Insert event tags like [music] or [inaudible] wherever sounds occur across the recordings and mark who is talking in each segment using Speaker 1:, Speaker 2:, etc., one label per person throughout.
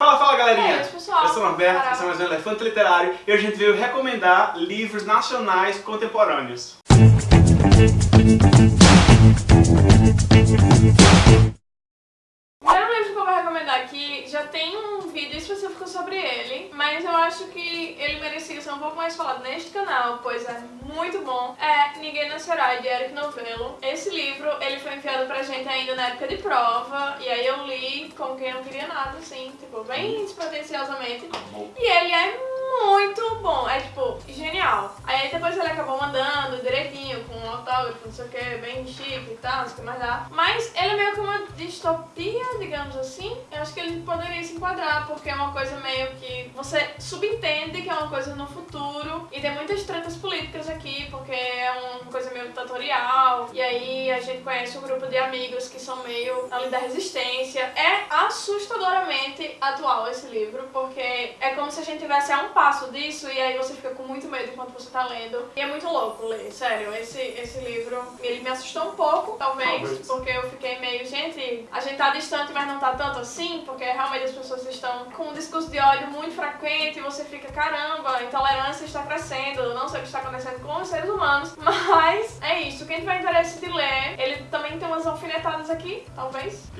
Speaker 1: Fala, fala galerinha!
Speaker 2: É pessoal.
Speaker 1: Eu sou o Norberto, esse é mais um Elefante Literário e hoje a gente veio recomendar livros nacionais contemporâneos.
Speaker 2: O primeiro livro que eu vou recomendar aqui já tem um vídeo específico sobre ele, mas eu acho que ele merecia ser um pouco mais falado neste canal, pois é muito bom. É Ninguém Nascerá, de Eric Novello. Esse livro, ele foi enviado gente ainda na época de prova, e aí eu li como quem não queria nada, assim, tipo, bem despretensiosamente. E ele é muito bom, é tipo, genial. Aí depois ele acabou mandando direitinho, com um autógrafo, não sei o que, bem chique e tal, não sei o que mais dá. Mas ele é meio que uma distopia, digamos assim. Eu acho que ele poderia se enquadrar, porque é uma coisa meio que você subentende que é uma coisa no futuro. E tem muitas tretas políticas uma coisa meio ditatorial. E aí a gente conhece um grupo de amigos que são meio ali da resistência. É assustadoramente atual esse livro, porque é como se a gente tivesse a um passo disso e aí você fica com muito medo enquanto você tá lendo. E é muito louco ler, sério. Esse, esse livro, ele me assustou um pouco, talvez,
Speaker 1: Talvez.
Speaker 2: porque eu fiquei meio, gente, a gente tá distante, mas não tá tanto assim, porque realmente as pessoas estão com um discurso de ódio muito frequente e você fica, caramba, a intolerância está crescendo, não sei o que está acontecendo com os seres humanos, [laughs] mas é isso. Quem tiver interesse de ler, ele também tem umas alfinetadas aqui, talvez.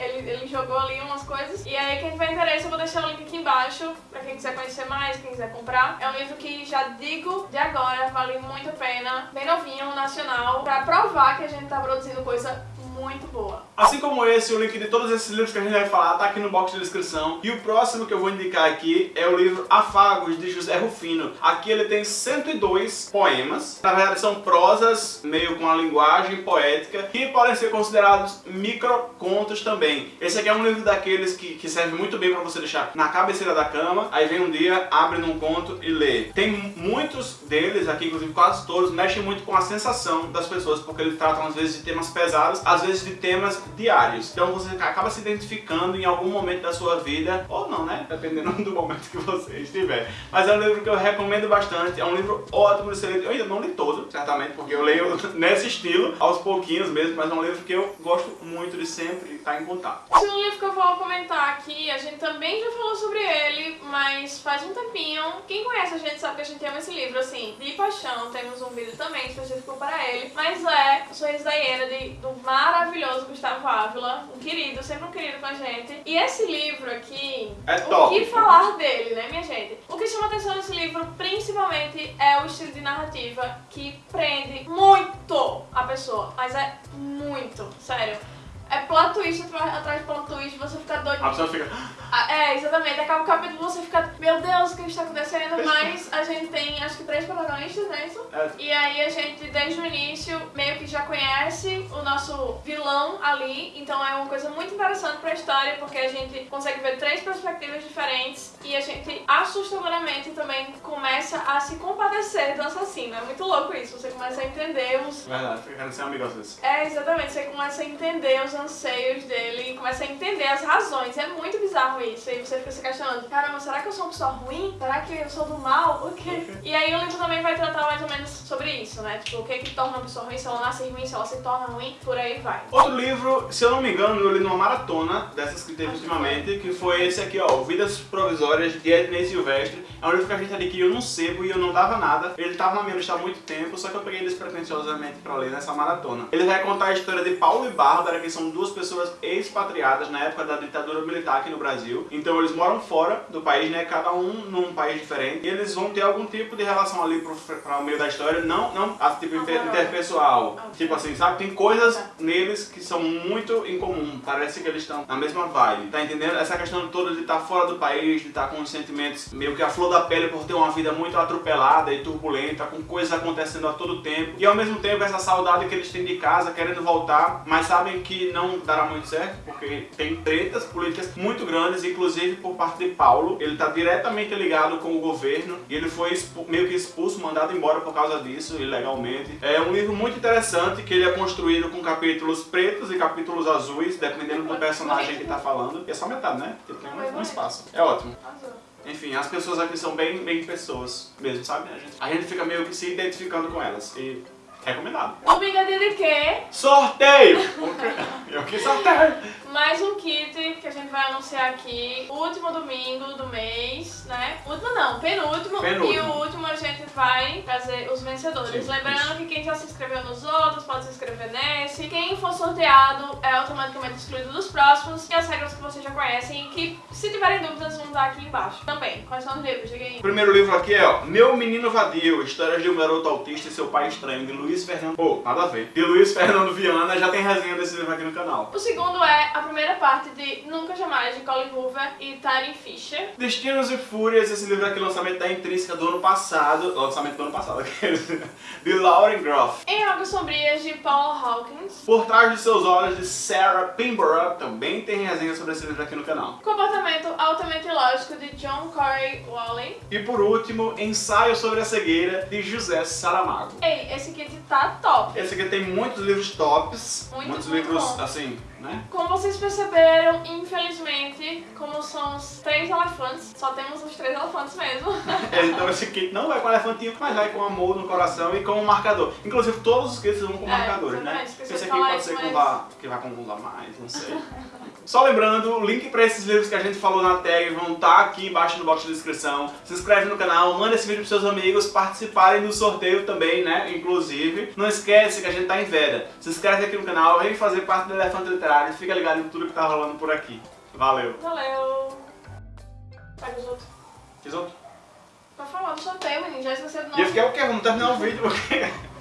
Speaker 2: Ele, ele jogou ali umas coisas. E aí, quem tiver interesse, eu vou deixar o link aqui embaixo pra quem quiser conhecer mais, quem quiser comprar. É um livro que já digo de agora, vale muito a pena. Bem novinho, nacional, pra provar que a gente tá produzindo coisa muito boa.
Speaker 1: Assim como esse, o link de todos esses livros que a gente vai falar tá aqui no box de descrição. E o próximo que eu vou indicar aqui é o livro Afagos, de José Rufino. Aqui ele tem 102 poemas. Na verdade são prosas, meio com a linguagem poética, que podem ser considerados microcontos também. Esse aqui é um livro daqueles que, que serve muito bem pra você deixar na cabeceira da cama, aí vem um dia, abre num conto e lê. Tem muitos deles aqui, inclusive quase todos, mexem muito com a sensação das pessoas, porque eles tratam às vezes de temas pesados, às vezes de temas diários. Então você acaba se identificando em algum momento da sua vida, ou não, né? Dependendo do momento que você estiver. Mas é um livro que eu recomendo bastante, é um livro ótimo de ser lido. Eu ainda não li todo, certamente, porque eu leio [laughs] nesse estilo, aos pouquinhos mesmo, mas é um livro que eu gosto muito de sempre estar em contato.
Speaker 2: Esse é um livro que eu vou comentar aqui, a gente também já falou sobre ele, mas faz um tempinho. Quem conhece a gente sabe que a gente ama esse livro, assim, de paixão. Temos um vídeo também específico para ele. Mas é O Sorriso da Hiena, de, do maravilhoso Gustavo Ávila, um querido, sempre um querido com a gente. E esse livro aqui,
Speaker 1: É
Speaker 2: o
Speaker 1: top.
Speaker 2: que falar dele, né, minha gente? O que chama atenção nesse livro, principalmente, é o estilo de narrativa que prende muito a pessoa. Mas é muito, sério. É plot twist atrás de plot twist, você fica doido.
Speaker 1: A pessoa fica...
Speaker 2: Ah, É, exatamente. Acaba o capítulo você fica, meu Deus, o que está acontecendo? Mas a gente tem, acho que três protagonistas, não é isso?
Speaker 1: É.
Speaker 2: E aí a gente, desde o início, meio que já conhece o nosso vilão ali. Então é uma coisa muito interessante pra história, porque a gente consegue ver três perspectivas diferentes e a gente assustadoramente também começa a se compadecer do assassino. É muito louco isso. Você começa a entender os,
Speaker 1: Verdade, fica querendo ser amigo às vezes.
Speaker 2: é, exatamente. Você começa a entender os anseios dele, começa a entender as razões. É muito bizarro isso. E você fica se questionando, caramba, será que eu sou uma pessoa ruim? Será que eu sou do mal? O quê? E aí o livro também vai tratar mais ou menos sobre isso, né? Tipo, o que que torna uma pessoa ruim, se ela nasce ruim, se ela se torna ruim, por aí vai.
Speaker 1: Outro livro, se eu não me engano, eu li numa maratona dessas que teve ultimamente, que foi esse aqui, ó, Vidas Provisórias, de Ednei Silvestre. É um livro que a gente adquiriu num sebo e eu não dava nada. Ele tava na minha lista há muito tempo, só que eu peguei despretensiosamente pra ler nessa maratona. Ele vai contar a história de Paulo e Bárbara, que são duas pessoas expatriadas na época da ditadura militar aqui no Brasil. Então eles moram fora do país, né, cada um num país diferente. E eles vão ter algum tipo de relação ali pro, pra o meio da história, não, não a tipo interpessoal. Tipo assim, sabe? Tem coisas
Speaker 2: Tá.
Speaker 1: neles que são muito em comum. Parece que eles estão na mesma vibe. Tá entendendo? Essa questão toda de estar fora do país, de estar com os sentimentos meio que a flor da pele por ter uma vida muito atropelada e turbulenta, com coisas acontecendo a todo tempo. E ao mesmo tempo essa saudade que eles têm de casa, querendo voltar, mas sabem que não dará muito certo, porque tem tretas políticas muito grandes, inclusive por parte de Paulo. Ele tá diretamente ligado com o governo e ele foi meio que expulso, mandado embora por causa disso, ilegalmente. É um livro muito interessante que ele é construído com capítulos pretos e capítulos azuis, dependendo do personagem que tá falando. E é só metade, né? Porque tem um, um espaço. É ótimo. Enfim, as pessoas aqui são bem, bem pessoas mesmo, sabe? A gente, a gente fica meio que se identificando com elas. E recomendado.
Speaker 2: Domingo de quê?
Speaker 1: Sorteio! [laughs] Eu que sorteio!
Speaker 2: Mais um kit que a gente vai anunciar aqui último domingo do mês, né? Último não, penúltimo.
Speaker 1: Penúltimo.
Speaker 2: E o último a gente vai trazer os vencedores.
Speaker 1: Sim,
Speaker 2: Lembrando
Speaker 1: isso.
Speaker 2: que quem já se inscreveu nos outros pode se inscrever nesse. Quem for sorteado é automaticamente excluído dos próximos. E as regras que vocês já conhecem, que se tiverem dúvidas vão dar aqui embaixo. Também. Quais são os livros? Diga aí.
Speaker 1: O primeiro livro aqui é, ó, Meu Menino Vadio, Histórias de um Garoto Autista e Seu Pai Estranho, de Luiz Fernando... Pô, nada a ver. De Luiz Fernando Viana, já tem resenha desse livro aqui no canal.
Speaker 2: O segundo é a primeira parte de Nunca Jamais, de Colin Hoover e Taryn Fisher.
Speaker 1: Destinos e Fúrias, esse livro aqui, lançamento da Intrínseca do ano passado, lançamento do ano passado, [laughs] de Lauren Groff.
Speaker 2: Em Águas Sombrias, de Paula Hawkins.
Speaker 1: Por trás de seus olhos, de Sarah Pinborough, também tem resenha sobre esse livro aqui no canal.
Speaker 2: Comportamento Altamente Lógico, de John Corey Wally.
Speaker 1: E por último, Ensaio sobre a Cegueira, de José Saramago.
Speaker 2: Ei, esse kit tá top.
Speaker 1: Esse aqui tem muitos livros tops,
Speaker 2: Muito,
Speaker 1: muitos
Speaker 2: muito
Speaker 1: livros,
Speaker 2: bom.
Speaker 1: assim, né?
Speaker 2: Como vocês perceberam, infelizmente, como são os três elefantes, só temos os três elefantes mesmo.
Speaker 1: É, então esse kit não vai com elefantinho, mas vai com amor no coração e com um marcador. Inclusive todos os kits vão com
Speaker 2: É,
Speaker 1: marcadores, né? Esse aqui pode ser com
Speaker 2: mas-
Speaker 1: vá, que vai com um a mais, não sei. [laughs] Só lembrando, o link para esses livros que a gente falou na tag vão estar aqui embaixo no box de descrição. Se inscreve no canal, manda esse vídeo pros seus amigos participarem do sorteio também, né? Inclusive, não esquece que a gente tá em Veda. Se inscreve aqui no canal, vem fazer parte do Elefante Literário, fica ligado em tudo que tá rolando por aqui. Valeu!
Speaker 2: Valeu. Pega os outros.
Speaker 1: Fiz outro?
Speaker 2: Pra falar do sorteio, menino, já esqueceu do
Speaker 1: E eu fiquei o quê? Vamos terminar o vídeo porque... [laughs]